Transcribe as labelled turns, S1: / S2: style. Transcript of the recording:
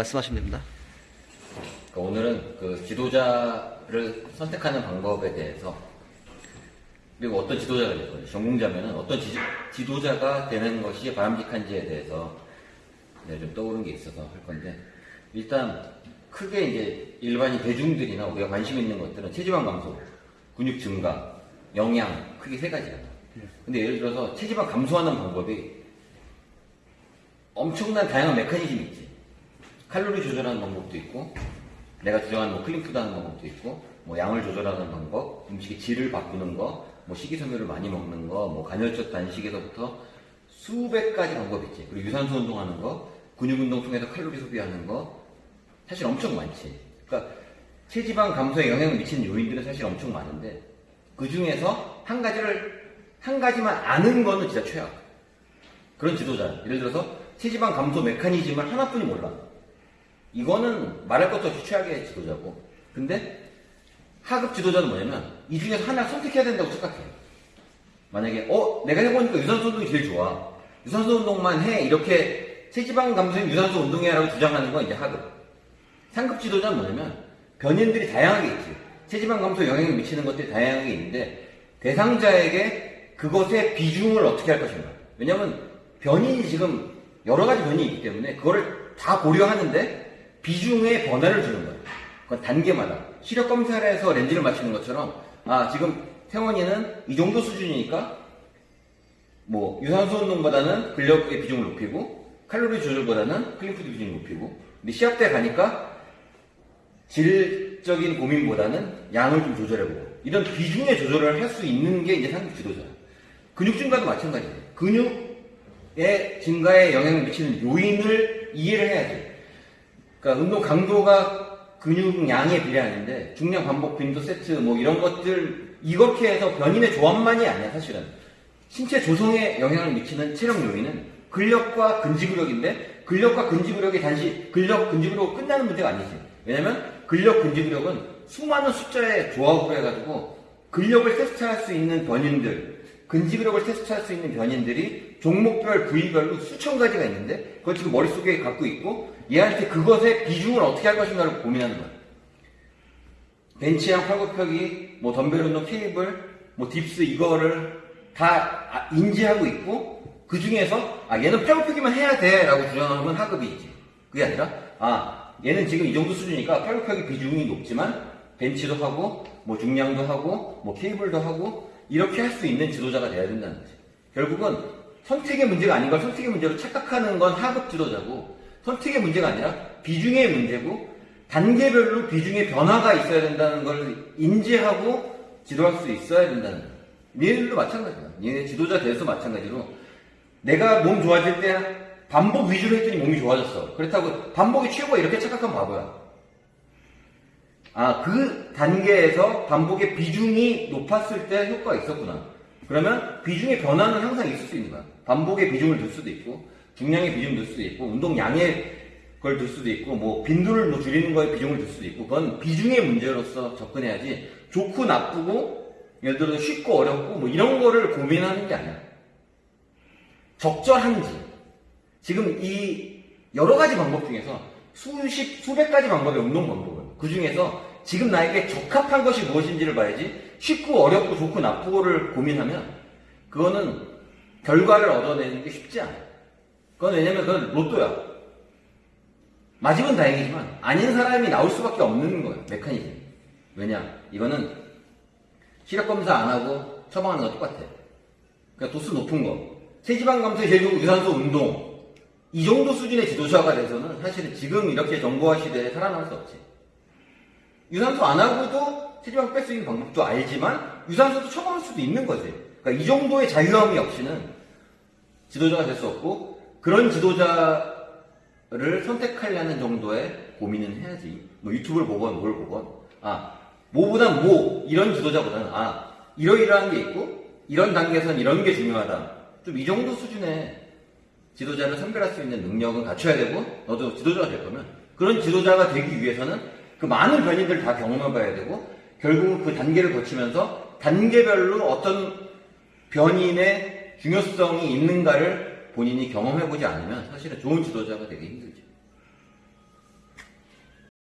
S1: 말씀하시면 됩니다.
S2: 그러니까 오늘은 그 지도자를 선택하는 방법에 대해서 그리고 어떤 지도자가 될 거예요. 전공자면은 어떤 지, 지도자가 되는 것이 바람직한지에 대해서 네, 좀 떠오른 게 있어서 할 건데 일단 크게 이제 일반인 대중들이나 우리가 관심 있는 것들은 체지방 감소, 근육 증가, 영양 크게 세 가지야. 근데 예를 들어서 체지방 감소하는 방법이 엄청난 다양한 메커니즘이 있지. 칼로리 조절하는 방법도 있고, 내가 주장하는 뭐 clean food 하는 방법도 있고, 뭐 양을 조절하는 방법, 음식의 질을 바꾸는 거, 뭐 식이섬유를 많이 먹는 거, 뭐 간헐적 단식에서부터 수백 가지 방법이 있지. 그리고 유산소 운동하는 거, 근육 운동 통해서 칼로리 소비하는 거, 사실 엄청 많지. 그러니까 체지방 감소에 영향을 미치는 요인들은 사실 엄청 많은데, 그 중에서 한 가지를, 한 가지만 아는 거는 진짜 최악. 그런 지도자. 예를 들어서 체지방 감소 메커니즘을 하나뿐이 몰라. 이거는 말할 것도 없이 최악의 지도자고. 근데 하급 지도자는 뭐냐면 이 중에서 하나를 선택해야 된다고 착각해. 만약에 어 내가 해보니까 유산소 운동이 제일 좋아. 유산소 운동만 해 이렇게 체지방 감소인 유산소 운동해라고 주장하는 건 이제 하급. 상급 지도자는 뭐냐면 변인들이 다양하게 있지. 체지방 감소에 영향을 미치는 것들이 다양하게 있는데 대상자에게 그것의 비중을 어떻게 할 것인가. 왜냐면 변인이 지금 여러 가지 변인이 있기 때문에 그거를 다 고려하는데 비중의 변화를 주는 거예요. 그건 단계마다. 시력 검사를 해서 렌즈를 맞추는 것처럼 아 지금 태원이는 이 정도 수준이니까 뭐 유산소 운동보다는 근력의 비중을 높이고 칼로리 조절보다는 clean food 비중을 높이고 근데 시합 때 가니까 질적인 고민보다는 양을 좀 조절해보고 이런 비중의 조절을 할 수 있는 게 이제 상급 지도자예요. 근육 증가도 마찬가지예요. 근육의 증가에 영향을 미치는 요인을 이해를 해야지. 그러니까 운동 강도가 근육 양에 비례하는데 중량 반복 빈도 세트 뭐 이런 것들 이렇게 해서 변인의 조합만이 아니야 사실은. 신체 조성에 영향을 미치는 체력 요인은 근력과 근지구력인데 근력과 근지구력이 단지 근력 근지구력 끝나는 문제가 아니지. 왜냐면 근력 근지구력은 수많은 숫자의 조합을 해가지고 근력을 테스트할 수 있는 변인들 근지구력을 테스트할 수 있는 변인들이 종목별 부위별로 수천 가지가 있는데 그걸 지금 머릿속에 갖고 있고 얘한테 그것의 비중을 어떻게 할 것인가를 고민하는 거야. 벤치랑 팔굽혀기, 뭐 덤벨 운동, 케이블, 뭐 딥스 이거를 다 아- 인지하고 있고 그 중에서 아 얘는 팔굽혀기만 해야 돼라고 주장하면 하급이지. 그게 아니라 아 얘는 지금 이 정도 수준이니까 팔굽혀기 비중이 높지만 벤치도 하고 뭐 중량도 하고 뭐 케이블도 하고 이렇게 할 수 있는 지도자가 돼야 된다는 거지. 결국은 선택의 문제가 아닌 걸 선택의 문제로 착각하는 건 하급 지도자고 선택의 문제가 아니라 비중의 문제고 단계별로 비중의 변화가 있어야 된다는 걸 인지하고 지도할 수 있어야 된다는 거예요. 얘들도 마찬가지야. 얘네 지도자 돼서 마찬가지로 내가 몸 좋아질 때 반복 위주로 했더니 몸이 좋아졌어. 그렇다고 반복이 최고가 이렇게 착각하면 바보야. 아, 그 단계에서 반복의 비중이 높았을 때 효과가 있었구나. 그러면 비중의 변화는 항상 있을 수 있는 거야. 반복의 비중을 둘 수도 있고, 중량의 비중을 둘 수도 있고, 운동량의 걸둘 수도 있고, 뭐, 빈도를 뭐 줄이는 거에 비중을 둘 수도 있고, 그건 비중의 문제로서 접근해야지, 좋고 나쁘고, 예를 들어 쉽고 어렵고, 뭐 이런 거를 고민하는 게 아니야. 적절한지. 지금 이 여러 가지 방법 중에서 수십, 수백 가지 방법의 운동 방법을. 그 중에서 지금 나에게 적합한 것이 무엇인지를 봐야지 쉽고 어렵고 좋고 나쁘고를 고민하면 그거는 결과를 얻어내는 게 쉽지 않아. 그건 왜냐면 그건 로또야. 맞으면 다행이지만 아닌 사람이 나올 수밖에 없는 거야. 메커니즘. 왜냐? 이거는 시력 검사 안 하고 처방하는 거 똑같아. 그러니까 도수 높은 거. 체지방 제일 좋은 유산소 운동. 이 정도 수준의 지도자가 돼서는 사실은 지금 이렇게 정보화 시대에 살아남을 수 없지. 유산소 안 하고도 체지방 뺄 수 있는 방법도 알지만 유산소도 처방할 수도 있는 거지. 그러니까 이 정도의 자유함이 없이는 지도자가 될 수 없고 그런 지도자를 선택하려는 정도의 고민은 해야지. 뭐 유튜브를 보건 뭘 보건 아 뭐보다 뭐 이런 지도자보다는 아 이러이러한 게 있고 이런 단계에선 이런 게 중요하다. 좀 이 정도 수준의 지도자를 선별할 수 있는 능력은 갖춰야 되고 너도 지도자가 될 거면 그런 지도자가 되기 위해서는 그 많은 변인들을 다 경험해 봐야 되고 결국은 그 단계를 거치면서 단계별로 어떤 변인의 중요성이 있는가를 본인이 경험해 보지 않으면 사실은 좋은 지도자가 되기 힘들죠.